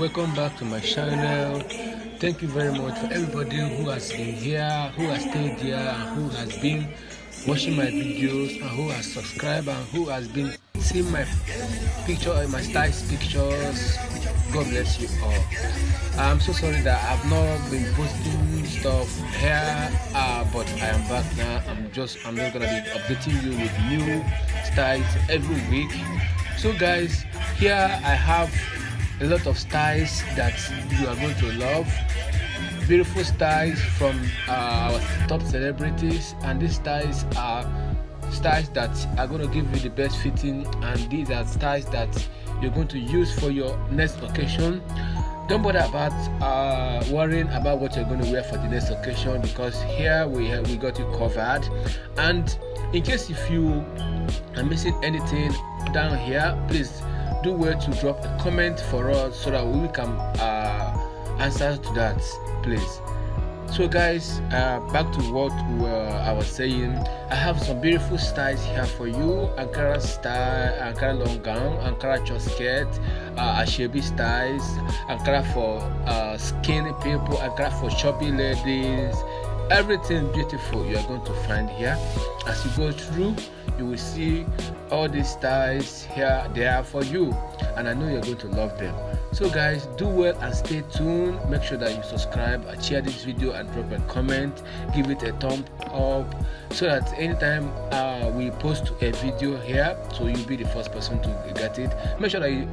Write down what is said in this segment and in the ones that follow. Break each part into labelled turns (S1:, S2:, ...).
S1: welcome back to my channel. Thank you very much for everybody who has been here who has stayed here and who has been watching my videos and who has subscribed and who has been seeing my picture my styles pictures. God bless you all. I'm so sorry that i've not been posting stuff here uh, but i am back now. I'm just i'm just gonna be updating you with new styles every week. So guys here i have a lot of styles that you are going to love. Beautiful styles from uh, our top celebrities and these styles are styles that are going to give you the best fitting and these are styles that you're going to use for your next occasion. Don't bother about uh, worrying about what you're going to wear for the next occasion because here we we got you covered. And in case if you are missing anything down here please do well to drop a comment for us so that we can uh, answer to that please. So guys uh, back to what uh, i was saying. I have some beautiful styles here for you. Ankara style ankara long gown ankara short skirt uh, ashebi styles ankara for uh, skinny people ankara for chubby ladies everything beautiful you are going to find here. As you go through you will see all these styles here they are for you and i know you're going to love them. So guys do well and stay tuned. Make sure that you subscribe share this video and drop a comment. Give it a thumb up so that anytime uh, we post a video here so you'll be the first person to get it. Make sure that you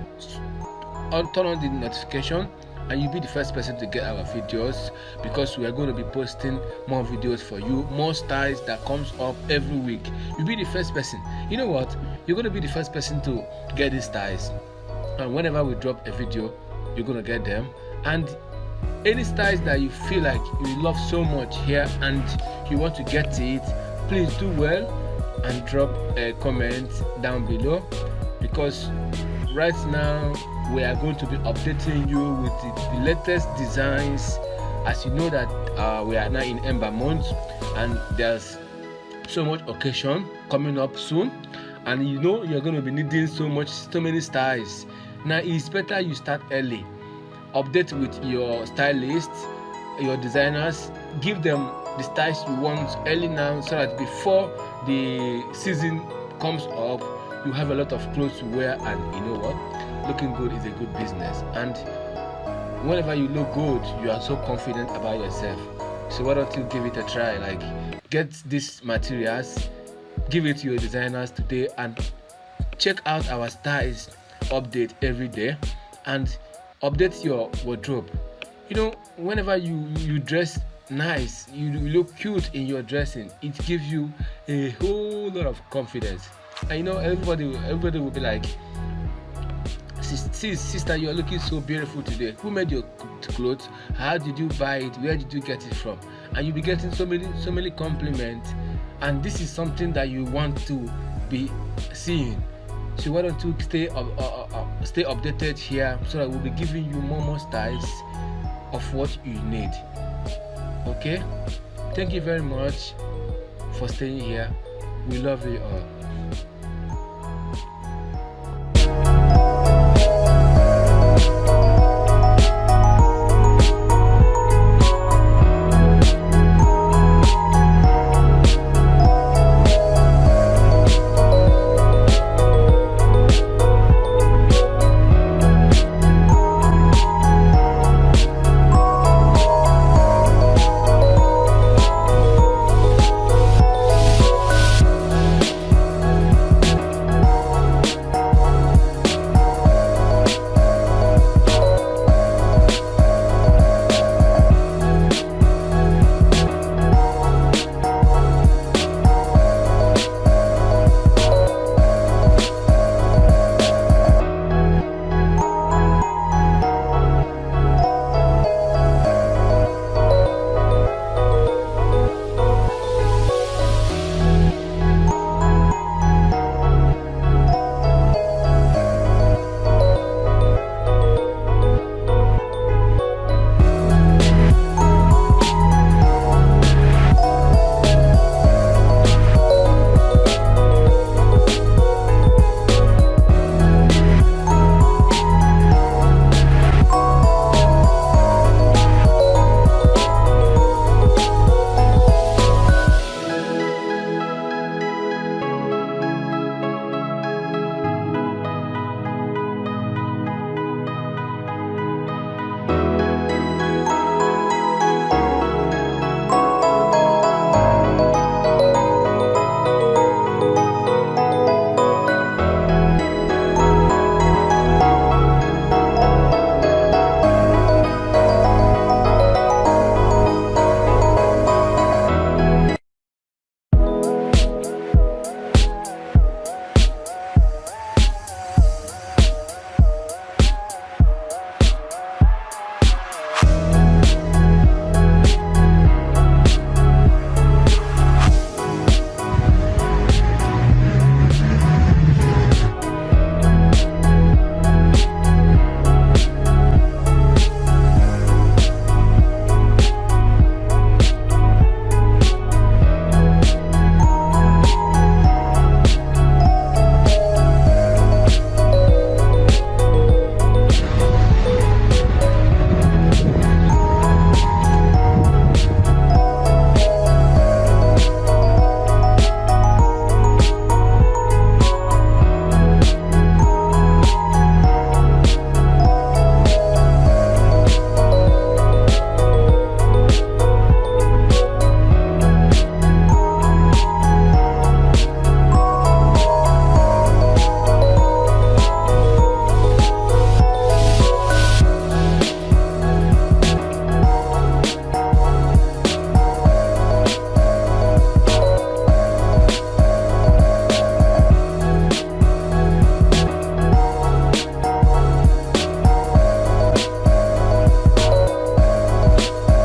S1: turn on the notification and you'll be the first person to get our videos because we are going to be posting more videos for you more styles that comes up every week. You'll be the first person. You know what? You're going to be the first person to get these styles. And whenever we drop a video you're going to get them. And any styles that you feel like you love so much here and you want to get it please do well and drop a comment down below because right now we are going to be updating you with the, the latest designs. As you know that uh, we are now in ember month and there's so much occasion coming up soon. And you know you're going to be needing so much so many styles. Now it's better you start early. Update with your stylist your designers. Give them the styles you want early now so that before the season comes up you have a lot of clothes to wear and you know what? Looking good is a good business. And whenever you look good you are so confident about yourself. So why don't you give it a try? Like get these materials give it to your designers today and check out our styles update every day and update your wardrobe. You know whenever you you dress nice you look cute in your dressing it gives you a whole lot of confidence and you know everybody everybody will be like sis sister you're looking so beautiful today. Who made your clothes? How did you buy it? Where did you get it from? And you'll be getting so many so many compliments. And this is something that you want to be seeing. So why don't you stay uh, uh, uh, stay updated here so that we'll be giving you more more styles of what you need. Okay? Thank you very much for staying here. We love you all